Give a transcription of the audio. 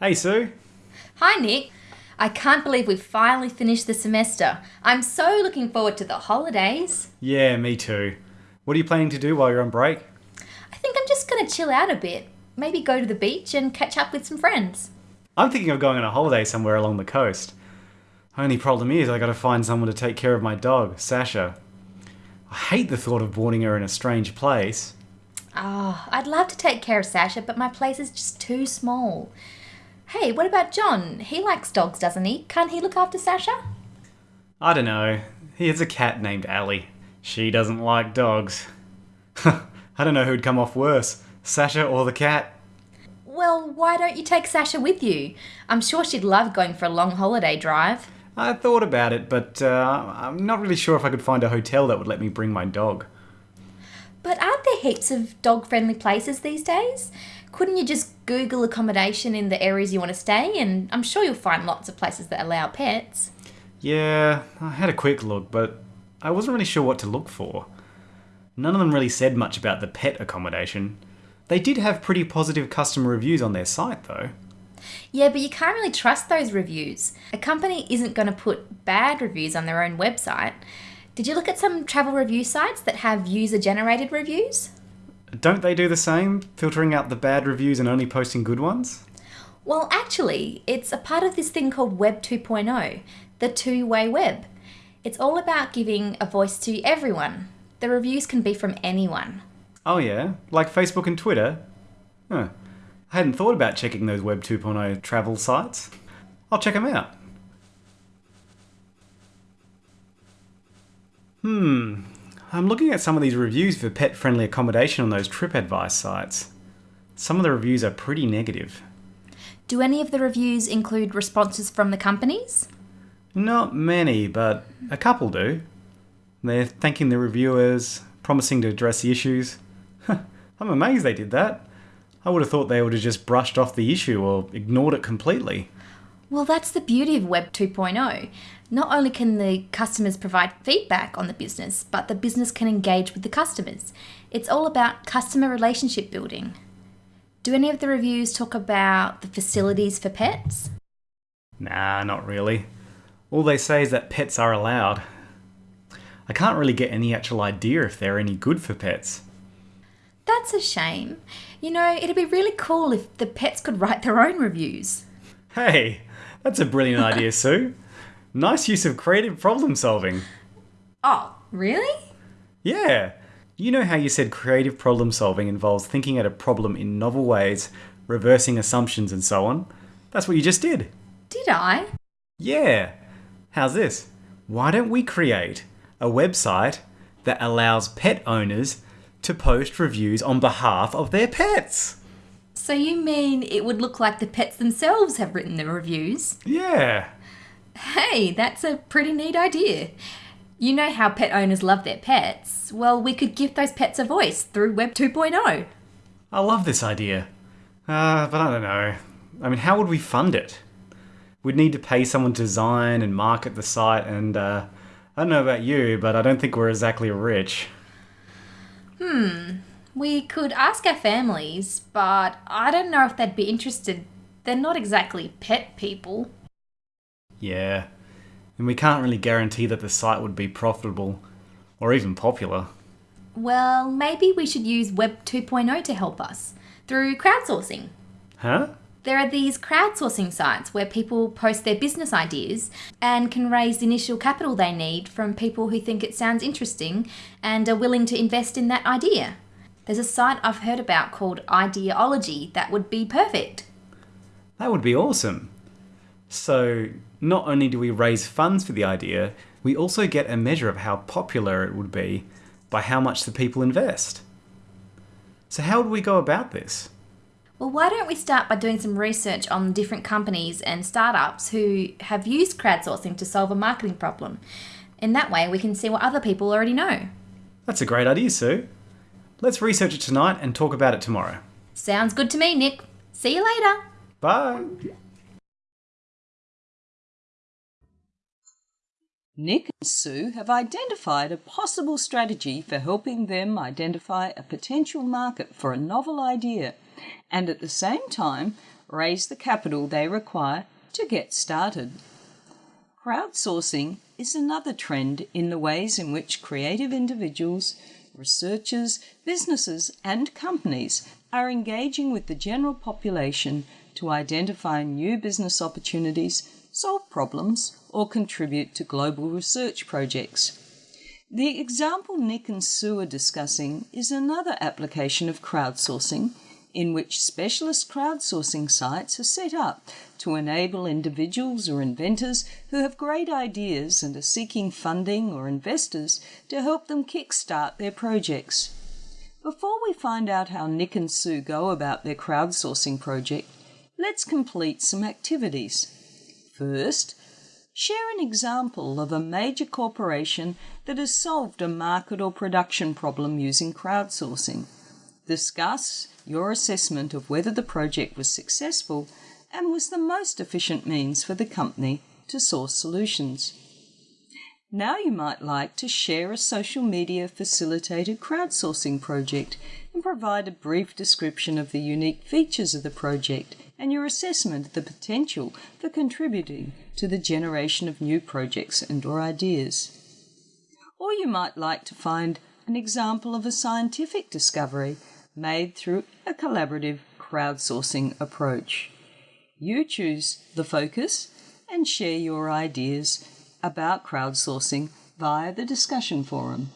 Hey, Sue. Hi, Nick. I can't believe we've finally finished the semester. I'm so looking forward to the holidays. Yeah, me too. What are you planning to do while you're on break? I think I'm just going to chill out a bit. Maybe go to the beach and catch up with some friends. I'm thinking of going on a holiday somewhere along the coast. Only problem is, I gotta find someone to take care of my dog, Sasha. I hate the thought of boarding her in a strange place. Oh, I'd love to take care of Sasha, but my place is just too small. Hey, what about John? He likes dogs, doesn't he? Can't he look after Sasha? I don't know. He has a cat named Allie. She doesn't like dogs. I don't know who'd come off worse, Sasha or the cat. Well, why don't you take Sasha with you? I'm sure she'd love going for a long holiday drive. I thought about it, but uh, I'm not really sure if I could find a hotel that would let me bring my dog. But aren't there heaps of dog friendly places these days? Couldn't you just Google accommodation in the areas you want to stay? And I'm sure you'll find lots of places that allow pets. Yeah, I had a quick look, but I wasn't really sure what to look for. None of them really said much about the pet accommodation. They did have pretty positive customer reviews on their site, though. Yeah, but you can't really trust those reviews. A company isn't going to put bad reviews on their own website. Did you look at some travel review sites that have user generated reviews? Don't they do the same, filtering out the bad reviews and only posting good ones? Well, actually, it's a part of this thing called Web 2.0, the two way web. It's all about giving a voice to everyone. The reviews can be from anyone. Oh, yeah? Like Facebook and Twitter? Huh. I hadn't thought about checking those Web 2.0 travel sites. I'll check them out. Hmm. I'm looking at some of these reviews for pet friendly accommodation on those TripAdvice sites. Some of the reviews are pretty negative. Do any of the reviews include responses from the companies? Not many, but a couple do. They're thanking the reviewers, promising to address the issues. I'm amazed they did that. I would have thought they would have just brushed off the issue or ignored it completely. Well, that's the beauty of Web 2.0. Not only can the customers provide feedback on the business, but the business can engage with the customers. It's all about customer relationship building. Do any of the reviews talk about the facilities for pets? Nah, not really. All they say is that pets are allowed. I can't really get any actual idea if they're any good for pets. That's a shame. You know, it'd be really cool if the pets could write their own reviews. Hey, that's a brilliant idea, Sue. Nice use of creative problem solving. Oh, really? Yeah. You know how you said creative problem solving involves thinking at a problem in novel ways, reversing assumptions, and so on? That's what you just did. Did I? Yeah. How's this? Why don't we create a website that allows pet owners to post reviews on behalf of their pets? So you mean it would look like the pets themselves have written the reviews? Yeah. Hey, that's a pretty neat idea. You know how pet owners love their pets. Well, we could give those pets a voice through Web 2.0. I love this idea. Uh, but I don't know. I mean, how would we fund it? We'd need to pay someone to design and market the site, and uh, I don't know about you, but I don't think we're exactly rich. Hmm. We could ask our families, but I don't know if they'd be interested. They're not exactly pet people. Yeah. And we can't really guarantee that the site would be profitable or even popular. Well, maybe we should use Web 2.0 to help us through crowdsourcing. Huh? There are these crowdsourcing sites where people post their business ideas and can raise the initial capital they need from people who think it sounds interesting and are willing to invest in that idea. There's a site I've heard about called Ideology that would be perfect. That would be awesome. So, not only do we raise funds for the idea, we also get a measure of how popular it would be by how much the people invest. So, how would we go about this? Well, why don't we start by doing some research on different companies and startups who have used crowdsourcing to solve a marketing problem? In that way, we can see what other people already know. That's a great idea, Sue. Let's research it tonight and talk about it tomorrow. Sounds good to me, Nick. See you later. Bye. Nick and Sue have identified a possible strategy for helping them identify a potential market for a novel idea and at the same time raise the capital they require to get started. Crowdsourcing is another trend in the ways in which creative individuals, researchers, businesses, and companies are engaging with the general population to identify new business opportunities, solve problems, or contribute to global research projects. The example Nick and Sue are discussing is another application of crowdsourcing in which specialist crowdsourcing sites are set up to enable individuals or inventors who have great ideas and are seeking funding or investors to help them kickstart their projects. Before we find out how Nick and Sue go about their crowdsourcing project, let's complete some activities. First, share an example of a major corporation that has solved a market or production problem using crowdsourcing. Discuss your assessment of whether the project was successful and was the most efficient means for the company to source solutions. Now you might like to share a social media facilitated crowdsourcing project and provide a brief description of the unique features of the project and your assessment of the potential for contributing to the generation of new projects and or ideas. Or you might like to find an example of a scientific discovery made through a collaborative crowdsourcing approach. You choose the focus and share your ideas about crowdsourcing via the discussion forum.